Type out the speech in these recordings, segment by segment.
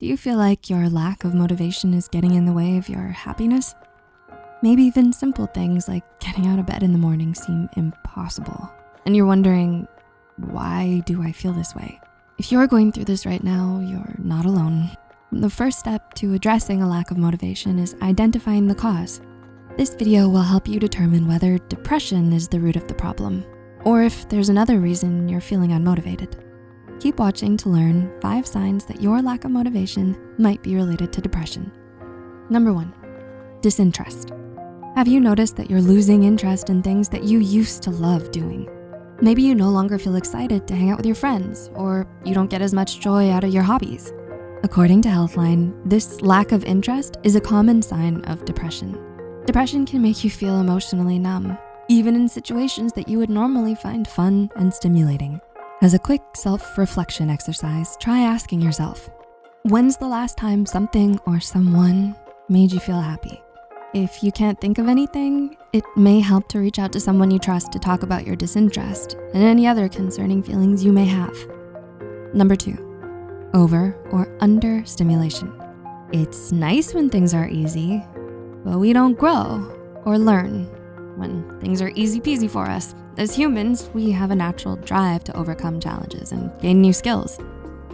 Do you feel like your lack of motivation is getting in the way of your happiness? Maybe even simple things like getting out of bed in the morning seem impossible. And you're wondering, why do I feel this way? If you're going through this right now, you're not alone. The first step to addressing a lack of motivation is identifying the cause. This video will help you determine whether depression is the root of the problem, or if there's another reason you're feeling unmotivated. Keep watching to learn five signs that your lack of motivation might be related to depression. Number one, disinterest. Have you noticed that you're losing interest in things that you used to love doing? Maybe you no longer feel excited to hang out with your friends or you don't get as much joy out of your hobbies. According to Healthline, this lack of interest is a common sign of depression. Depression can make you feel emotionally numb, even in situations that you would normally find fun and stimulating. As a quick self-reflection exercise, try asking yourself, when's the last time something or someone made you feel happy? If you can't think of anything, it may help to reach out to someone you trust to talk about your disinterest and any other concerning feelings you may have. Number two, over or under stimulation. It's nice when things are easy, but we don't grow or learn when things are easy peasy for us. As humans, we have a natural drive to overcome challenges and gain new skills.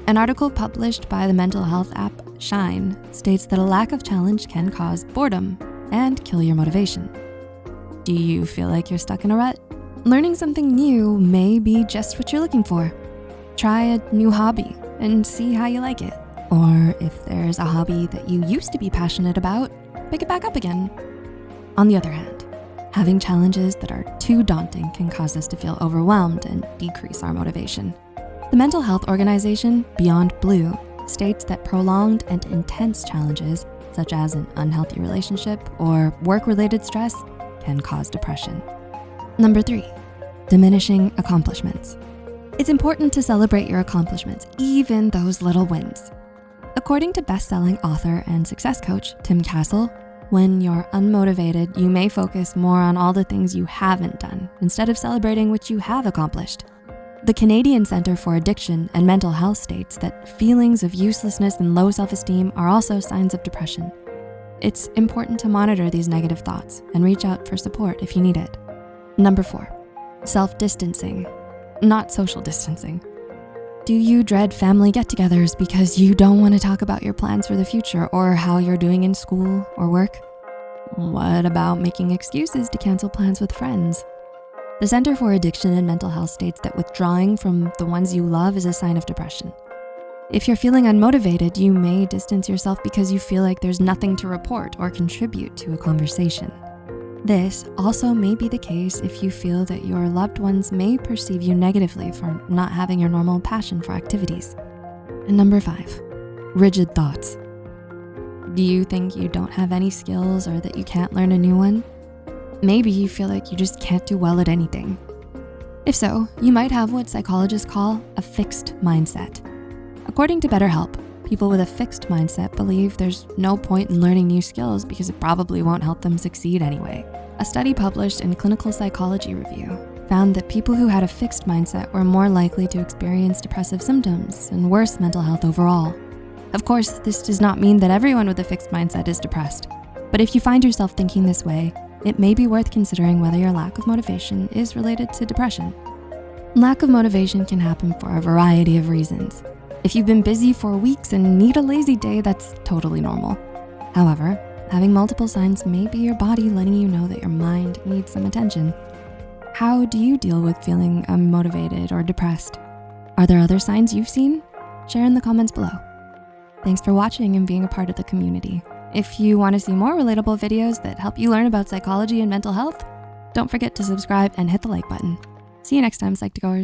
An article published by the mental health app Shine states that a lack of challenge can cause boredom and kill your motivation. Do you feel like you're stuck in a rut? Learning something new may be just what you're looking for. Try a new hobby and see how you like it. Or if there's a hobby that you used to be passionate about, pick it back up again. On the other hand, Having challenges that are too daunting can cause us to feel overwhelmed and decrease our motivation. The mental health organization Beyond Blue states that prolonged and intense challenges, such as an unhealthy relationship or work-related stress, can cause depression. Number three, diminishing accomplishments. It's important to celebrate your accomplishments, even those little wins. According to best-selling author and success coach, Tim Castle, when you're unmotivated, you may focus more on all the things you haven't done instead of celebrating what you have accomplished. The Canadian Center for Addiction and Mental Health states that feelings of uselessness and low self-esteem are also signs of depression. It's important to monitor these negative thoughts and reach out for support if you need it. Number four, self-distancing, not social distancing. Do you dread family get-togethers because you don't wanna talk about your plans for the future or how you're doing in school or work? What about making excuses to cancel plans with friends? The Center for Addiction and Mental Health states that withdrawing from the ones you love is a sign of depression. If you're feeling unmotivated, you may distance yourself because you feel like there's nothing to report or contribute to a conversation. This also may be the case if you feel that your loved ones may perceive you negatively for not having your normal passion for activities. And number five, rigid thoughts. Do you think you don't have any skills or that you can't learn a new one? Maybe you feel like you just can't do well at anything. If so, you might have what psychologists call a fixed mindset. According to BetterHelp, People with a fixed mindset believe there's no point in learning new skills because it probably won't help them succeed anyway. A study published in Clinical Psychology Review found that people who had a fixed mindset were more likely to experience depressive symptoms and worse mental health overall. Of course, this does not mean that everyone with a fixed mindset is depressed. But if you find yourself thinking this way, it may be worth considering whether your lack of motivation is related to depression. Lack of motivation can happen for a variety of reasons. If you've been busy for weeks and need a lazy day, that's totally normal. However, having multiple signs may be your body letting you know that your mind needs some attention. How do you deal with feeling unmotivated or depressed? Are there other signs you've seen? Share in the comments below. Thanks for watching and being a part of the community. If you wanna see more relatable videos that help you learn about psychology and mental health, don't forget to subscribe and hit the like button. See you next time, Psych2Goers.